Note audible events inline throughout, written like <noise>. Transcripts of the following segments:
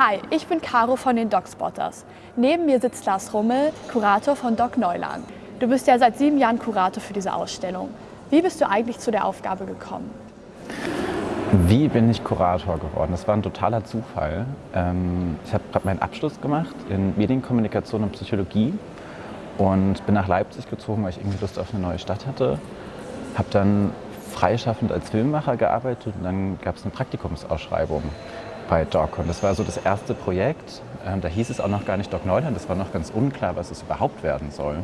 Hi, ich bin Caro von den Dogspotters. Neben mir sitzt Lars Rummel, Kurator von Dog Neuland. Du bist ja seit sieben Jahren Kurator für diese Ausstellung. Wie bist du eigentlich zu der Aufgabe gekommen? Wie bin ich Kurator geworden? Das war ein totaler Zufall. Ähm, ich habe gerade meinen Abschluss gemacht in Medienkommunikation und Psychologie und bin nach Leipzig gezogen, weil ich irgendwie Lust auf eine neue Stadt hatte. Habe dann freischaffend als Filmemacher gearbeitet und dann gab es eine Praktikumsausschreibung bei Doc. Und das war so das erste Projekt. Ähm, da hieß es auch noch gar nicht Doc Neuland, das war noch ganz unklar, was es überhaupt werden soll.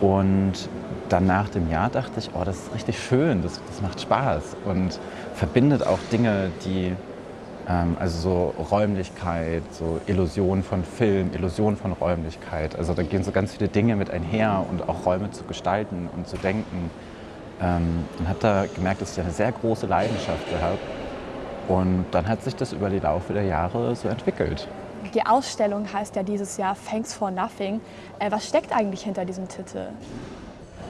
Und dann nach dem Jahr dachte ich, oh, das ist richtig schön, das, das macht Spaß und verbindet auch Dinge, die, ähm, also so Räumlichkeit, so Illusion von Film, Illusion von Räumlichkeit. Also da gehen so ganz viele Dinge mit einher und auch Räume zu gestalten und zu denken. Ähm, und habe da gemerkt, dass ich eine sehr große Leidenschaft habe und dann hat sich das über die Laufe der Jahre so entwickelt. Die Ausstellung heißt ja dieses Jahr Thanks for Nothing. Äh, was steckt eigentlich hinter diesem Titel?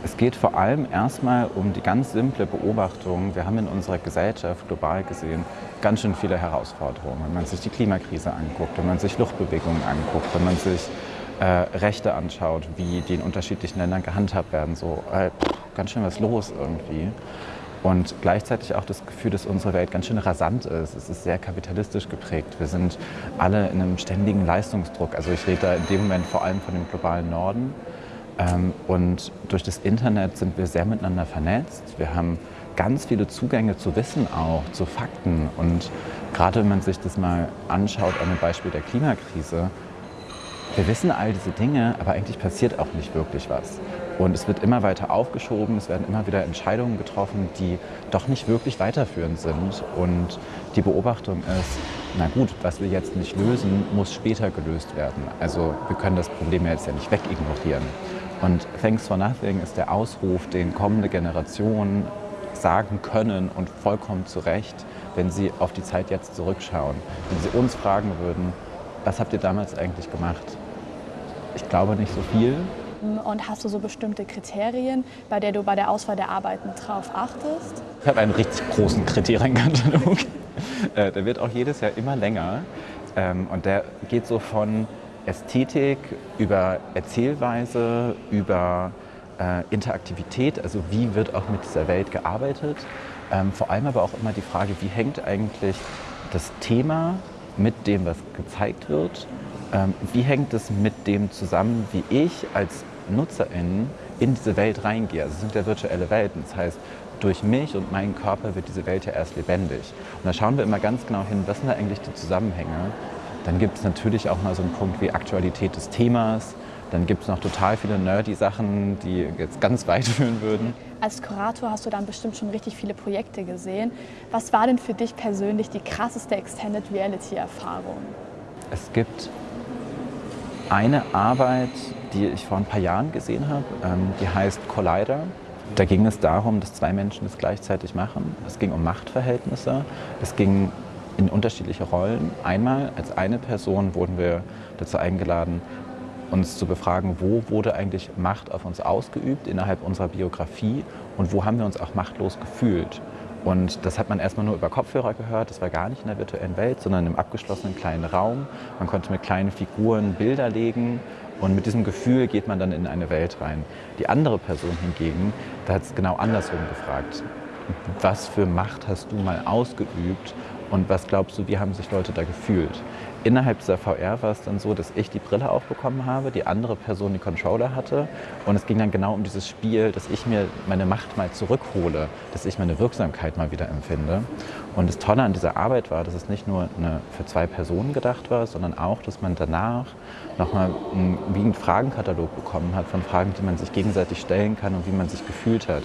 Es geht vor allem erstmal um die ganz simple Beobachtung. Wir haben in unserer Gesellschaft global gesehen ganz schön viele Herausforderungen. Wenn man sich die Klimakrise anguckt, wenn man sich Luftbewegungen anguckt, wenn man sich äh, Rechte anschaut, wie die in unterschiedlichen Ländern gehandhabt werden, so äh, ganz schön was los irgendwie. Und gleichzeitig auch das Gefühl, dass unsere Welt ganz schön rasant ist. Es ist sehr kapitalistisch geprägt. Wir sind alle in einem ständigen Leistungsdruck. Also ich rede da in dem Moment vor allem von dem globalen Norden. Ähm, und durch das Internet sind wir sehr miteinander vernetzt. Wir haben ganz viele Zugänge zu Wissen auch, zu Fakten. Und gerade wenn man sich das mal anschaut an dem Beispiel der Klimakrise, wir wissen all diese Dinge, aber eigentlich passiert auch nicht wirklich was. Und es wird immer weiter aufgeschoben, es werden immer wieder Entscheidungen getroffen, die doch nicht wirklich weiterführend sind. Und die Beobachtung ist, na gut, was wir jetzt nicht lösen, muss später gelöst werden. Also wir können das Problem jetzt ja nicht wegignorieren. Und Thanks for Nothing ist der Ausruf, den kommende Generationen sagen können und vollkommen zu Recht, wenn sie auf die Zeit jetzt zurückschauen. Wenn sie uns fragen würden, was habt ihr damals eigentlich gemacht? Ich glaube nicht so viel, und hast du so bestimmte Kriterien, bei der du bei der Auswahl der Arbeiten drauf achtest? Ich habe einen richtig großen Kriterienkatalog. <laughs> Äh, der wird auch jedes Jahr immer länger. Ähm, und der geht so von Ästhetik über Erzählweise, über äh, Interaktivität, also wie wird auch mit dieser Welt gearbeitet. Ähm, vor allem aber auch immer die Frage, wie hängt eigentlich das Thema mit dem, was gezeigt wird ähm, wie hängt es mit dem zusammen, wie ich als Nutzerin in diese Welt reingehe? Also es sind ja virtuelle Welten. Das heißt, durch mich und meinen Körper wird diese Welt ja erst lebendig. Und da schauen wir immer ganz genau hin, was sind da eigentlich die Zusammenhänge. Dann gibt es natürlich auch mal so einen Punkt wie Aktualität des Themas. Dann gibt es noch total viele nerdy Sachen, die jetzt ganz weit <laughs> führen würden. Als Kurator hast du dann bestimmt schon richtig viele Projekte gesehen. Was war denn für dich persönlich die krasseste Extended Reality Erfahrung? Es gibt eine Arbeit, die ich vor ein paar Jahren gesehen habe, ähm, die heißt Collider. Da ging es darum, dass zwei Menschen das gleichzeitig machen. Es ging um Machtverhältnisse. Es ging in unterschiedliche Rollen. Einmal als eine Person wurden wir dazu eingeladen, uns zu befragen, wo wurde eigentlich Macht auf uns ausgeübt innerhalb unserer Biografie und wo haben wir uns auch machtlos gefühlt. Und das hat man erstmal nur über Kopfhörer gehört, das war gar nicht in der virtuellen Welt, sondern im abgeschlossenen kleinen Raum. Man konnte mit kleinen Figuren Bilder legen und mit diesem Gefühl geht man dann in eine Welt rein. Die andere Person hingegen, da hat es genau andersrum gefragt. Was für Macht hast du mal ausgeübt und was glaubst du, wie haben sich Leute da gefühlt? Innerhalb dieser VR war es dann so, dass ich die Brille aufbekommen habe, die andere Person die Controller hatte und es ging dann genau um dieses Spiel, dass ich mir meine Macht mal zurückhole, dass ich meine Wirksamkeit mal wieder empfinde. Und das Tolle an dieser Arbeit war, dass es nicht nur eine, für zwei Personen gedacht war, sondern auch, dass man danach nochmal wie einen Fragenkatalog bekommen hat von Fragen, die man sich gegenseitig stellen kann und wie man sich gefühlt hat.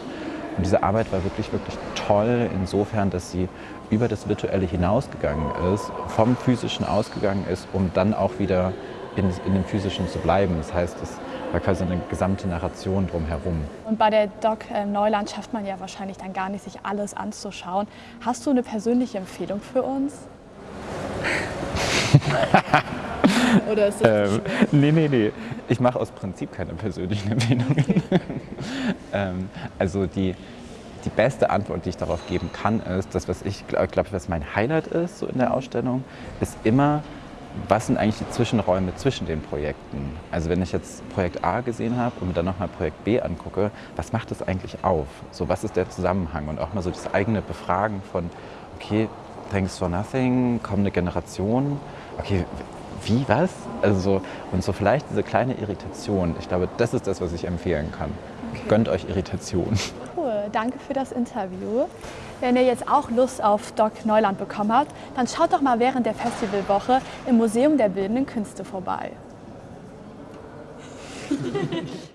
Und diese Arbeit war wirklich, wirklich toll insofern, dass sie über das Virtuelle hinausgegangen ist, vom Physischen ausgegangen ist, um dann auch wieder in, in dem Physischen zu bleiben. Das heißt, es war quasi eine gesamte Narration drumherum. Und bei der Doc äh, Neuland schafft man ja wahrscheinlich dann gar nicht, sich alles anzuschauen. Hast du eine persönliche Empfehlung für uns? Oder ist das ähm, Nee, nee, nee. Ich mache aus Prinzip keine persönlichen <laughs> Empfehlungen. ähm, also die, die beste Antwort, die ich darauf geben kann, ist, das, was ich glaube, was mein Highlight ist so in der Ausstellung, ist immer was sind eigentlich die Zwischenräume zwischen den Projekten? Also wenn ich jetzt Projekt A gesehen habe und mir dann nochmal Projekt B angucke, was macht das eigentlich auf? So, was ist der Zusammenhang? Und auch mal so das eigene Befragen von, okay, thanks for nothing, kommende Generation, okay, wie, was? Also so, und so vielleicht diese kleine Irritation, ich glaube, das ist das, was ich empfehlen kann. Okay. Gönnt euch Irritation. Cool, danke für das Interview. Wenn ihr jetzt auch Lust auf Doc Neuland bekommen habt, dann schaut doch mal während der Festivalwoche im Museum der Bildenden Künste vorbei. <laughs>